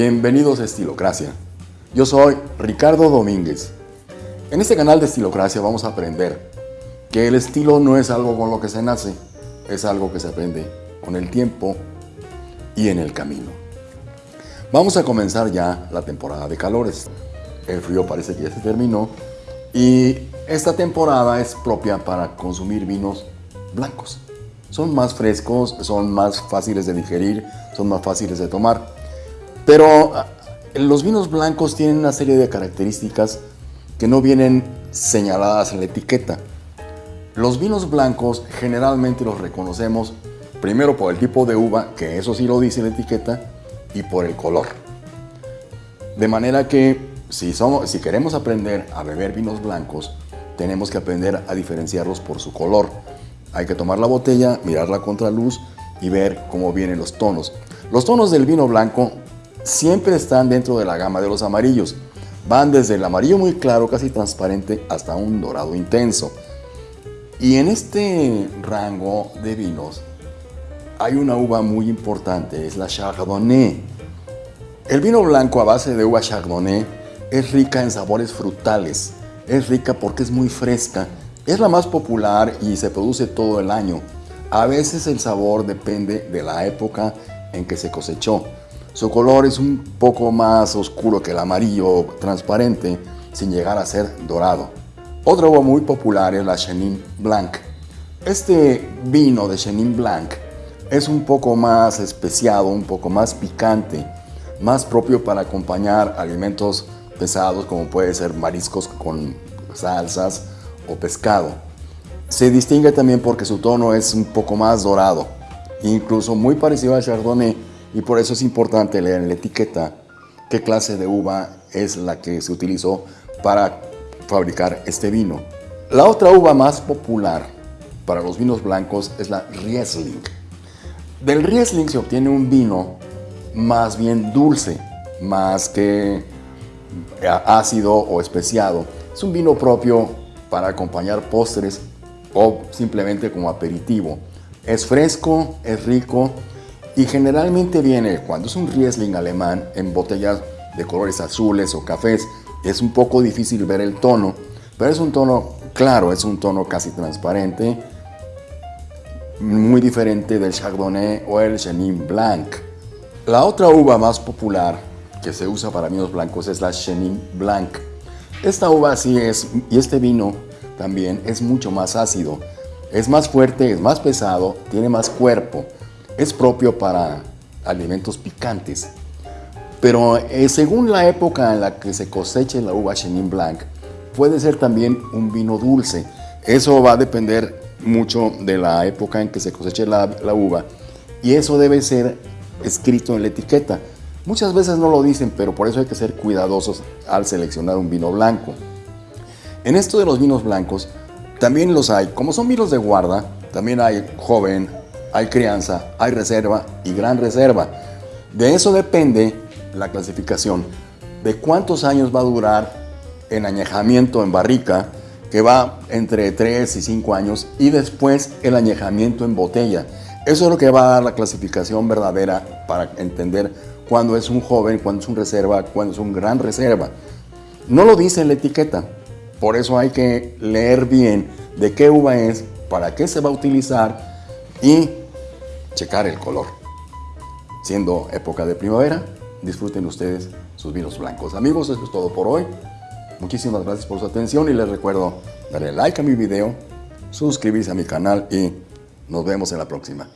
Bienvenidos a Estilocracia. Yo soy Ricardo Domínguez. En este canal de Estilocracia vamos a aprender que el estilo no es algo con lo que se nace, es algo que se aprende con el tiempo y en el camino. Vamos a comenzar ya la temporada de calores. El frío parece que ya se terminó y esta temporada es propia para consumir vinos blancos. Son más frescos, son más fáciles de digerir, son más fáciles de tomar. Pero ah, los vinos blancos tienen una serie de características que no vienen señaladas en la etiqueta. Los vinos blancos generalmente los reconocemos primero por el tipo de uva, que eso sí lo dice la etiqueta, y por el color. De manera que si, somos, si queremos aprender a beber vinos blancos, tenemos que aprender a diferenciarlos por su color. Hay que tomar la botella, mirar la contraluz y ver cómo vienen los tonos. Los tonos del vino blanco siempre están dentro de la gama de los amarillos. Van desde el amarillo muy claro, casi transparente, hasta un dorado intenso. Y en este rango de vinos hay una uva muy importante, es la Chardonnay. El vino blanco a base de uva Chardonnay es rica en sabores frutales. Es rica porque es muy fresca. Es la más popular y se produce todo el año. A veces el sabor depende de la época en que se cosechó. Su color es un poco más oscuro que el amarillo transparente, sin llegar a ser dorado. Otra uva muy popular es la Chenin Blanc. Este vino de Chenin Blanc es un poco más especiado, un poco más picante, más propio para acompañar alimentos pesados como puede ser mariscos con salsas o pescado. Se distingue también porque su tono es un poco más dorado, incluso muy parecido al Chardonnay y por eso es importante leer en la etiqueta qué clase de uva es la que se utilizó para fabricar este vino. La otra uva más popular para los vinos blancos es la Riesling. Del Riesling se obtiene un vino más bien dulce, más que ácido o especiado. Es un vino propio para acompañar postres o simplemente como aperitivo. Es fresco, es rico y generalmente viene, cuando es un Riesling alemán, en botellas de colores azules o cafés. Es un poco difícil ver el tono, pero es un tono claro, es un tono casi transparente, muy diferente del Chardonnay o el Chenin Blanc. La otra uva más popular que se usa para vinos blancos es la Chenin Blanc. Esta uva sí es, y este vino también es mucho más ácido. Es más fuerte, es más pesado, tiene más cuerpo. Es propio para alimentos picantes. Pero eh, según la época en la que se coseche la uva Chenin Blanc, puede ser también un vino dulce. Eso va a depender mucho de la época en que se coseche la, la uva. Y eso debe ser escrito en la etiqueta. Muchas veces no lo dicen, pero por eso hay que ser cuidadosos al seleccionar un vino blanco. En esto de los vinos blancos, también los hay. Como son vinos de guarda, también hay joven, hay crianza, hay reserva y gran reserva. De eso depende la clasificación de cuántos años va a durar en añejamiento en barrica, que va entre 3 y 5 años, y después el añejamiento en botella. Eso es lo que va a dar la clasificación verdadera para entender cuando es un joven, cuando es un reserva, cuando es un gran reserva. No lo dice la etiqueta, por eso hay que leer bien de qué uva es, para qué se va a utilizar y checar el color. Siendo época de primavera, disfruten ustedes sus vinos blancos. Amigos, eso es todo por hoy. Muchísimas gracias por su atención y les recuerdo darle like a mi video, suscribirse a mi canal y nos vemos en la próxima.